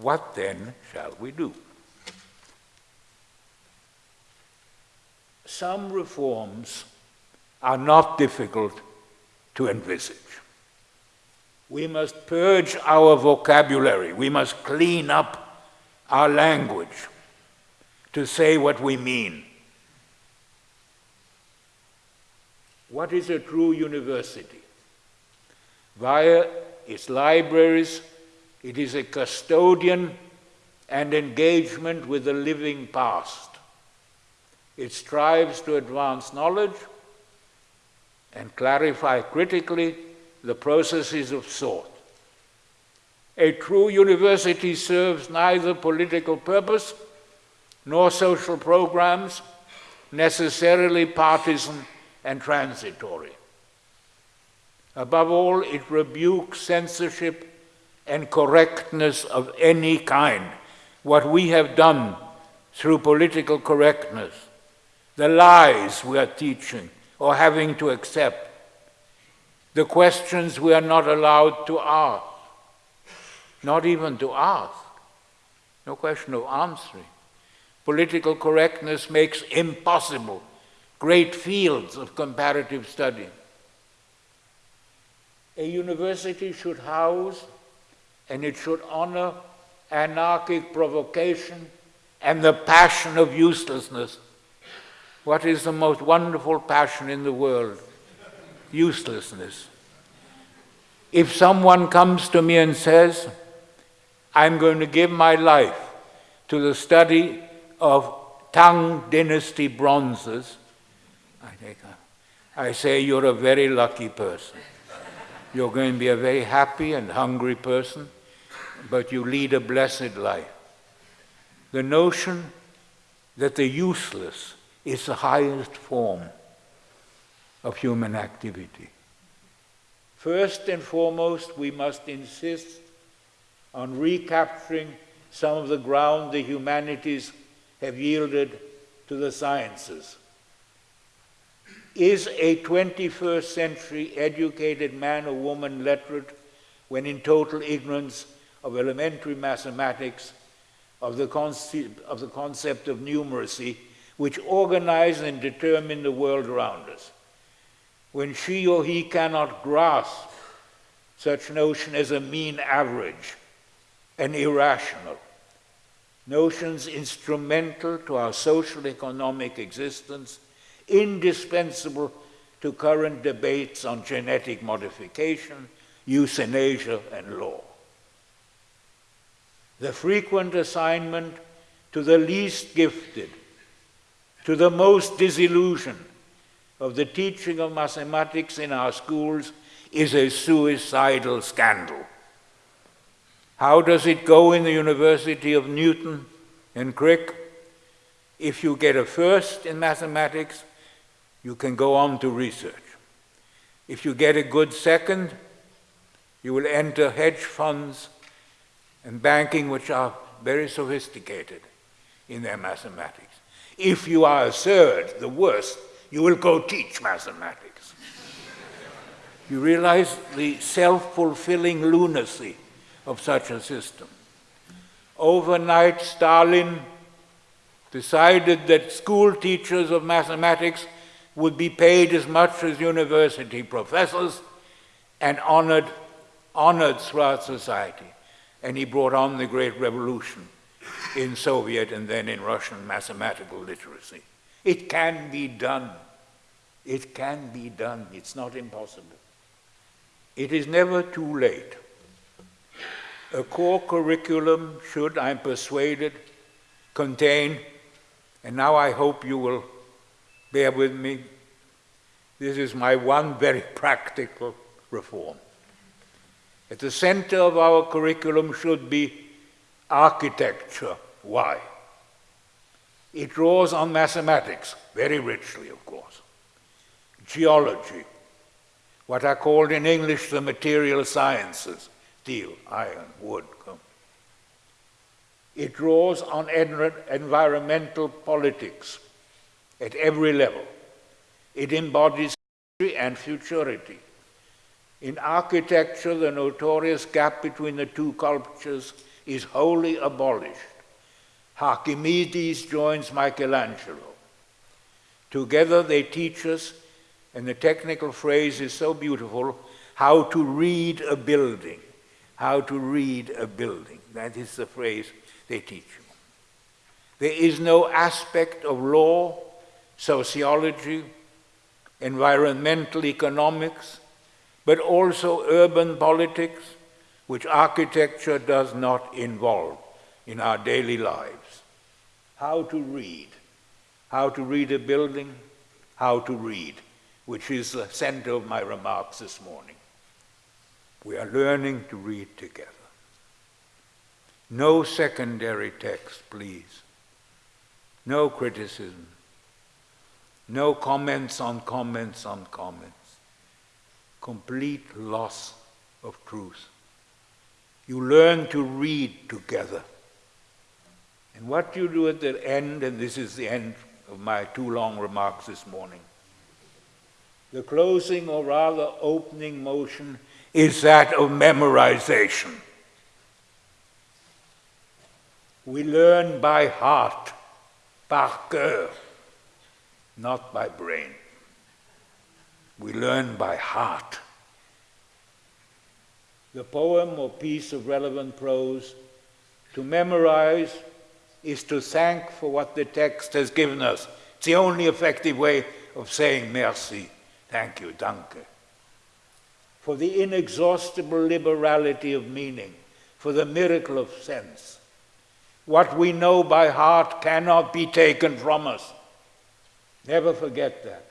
What then shall we do? Some reforms are not difficult to envisage. We must purge our vocabulary. We must clean up our language to say what we mean. What is a true university? Via its libraries, it is a custodian and engagement with the living past. It strives to advance knowledge and clarify critically the processes of thought. A true university serves neither political purpose nor social programs, necessarily partisan and transitory. Above all, it rebukes censorship and correctness of any kind. What we have done through political correctness, the lies we are teaching or having to accept, the questions we are not allowed to ask, not even to ask, no question of answering. Political correctness makes impossible great fields of comparative study. A university should house and it should honor anarchic provocation and the passion of uselessness. What is the most wonderful passion in the world? Uselessness. If someone comes to me and says, I'm going to give my life to the study of Tang Dynasty bronzes, I, think, I say, You're a very lucky person. You're going to be a very happy and hungry person but you lead a blessed life. The notion that the useless is the highest form of human activity. First and foremost, we must insist on recapturing some of the ground the humanities have yielded to the sciences. Is a 21st century educated man or woman literate when in total ignorance of elementary mathematics, of the, concept, of the concept of numeracy, which organize and determine the world around us. When she or he cannot grasp such notion as a mean average and irrational, notions instrumental to our social economic existence, indispensable to current debates on genetic modification, euthanasia, and law the frequent assignment to the least gifted, to the most disillusioned of the teaching of mathematics in our schools is a suicidal scandal. How does it go in the University of Newton and Crick? If you get a first in mathematics, you can go on to research. If you get a good second, you will enter hedge funds and banking which are very sophisticated in their mathematics. If you are a third, the worst, you will go teach mathematics. you realize the self-fulfilling lunacy of such a system. Overnight, Stalin decided that school teachers of mathematics would be paid as much as university professors and honored, honored throughout society and he brought on the Great Revolution in Soviet and then in Russian mathematical literacy. It can be done. It can be done. It's not impossible. It is never too late. A core curriculum should, I'm persuaded, contain, and now I hope you will bear with me, this is my one very practical reform. At the center of our curriculum should be architecture. Why? It draws on mathematics, very richly, of course. Geology, what are called in English the material sciences, steel, iron, wood. It draws on environmental politics at every level. It embodies history and futurity. In architecture, the notorious gap between the two cultures is wholly abolished. Archimedes joins Michelangelo. Together they teach us, and the technical phrase is so beautiful, how to read a building. How to read a building. That is the phrase they teach you. There is no aspect of law, sociology, environmental economics, but also urban politics, which architecture does not involve in our daily lives. How to read. How to read a building, how to read, which is the center of my remarks this morning. We are learning to read together. No secondary text, please. No criticism. No comments on comments on comments. Complete loss of truth. You learn to read together. And what you do at the end, and this is the end of my two long remarks this morning, the closing or rather opening motion is that of memorization. We learn by heart, par cœur, not by brain. We learn by heart. The poem or piece of relevant prose to memorize is to thank for what the text has given us. It's the only effective way of saying merci. Thank you, danke. For the inexhaustible liberality of meaning, for the miracle of sense. What we know by heart cannot be taken from us. Never forget that.